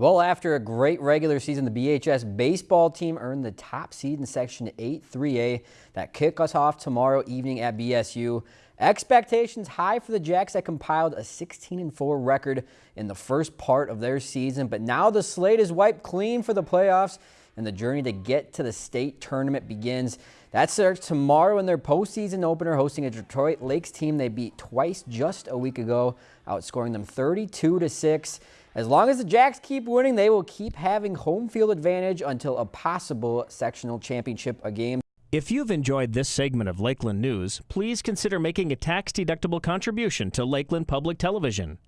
Well, after a great regular season, the BHS baseball team earned the top seed in Section 8 3A that kick us off tomorrow evening at BSU. Expectations high for the Jacks that compiled a 16-4 record in the first part of their season, but now the slate is wiped clean for the playoffs and the journey to get to the state tournament begins. That starts tomorrow in their postseason opener, hosting a Detroit Lakes team they beat twice just a week ago, outscoring them 32 to 6. As long as the Jacks keep winning, they will keep having home field advantage until a possible sectional championship game. If you've enjoyed this segment of Lakeland News, please consider making a tax-deductible contribution to Lakeland Public Television.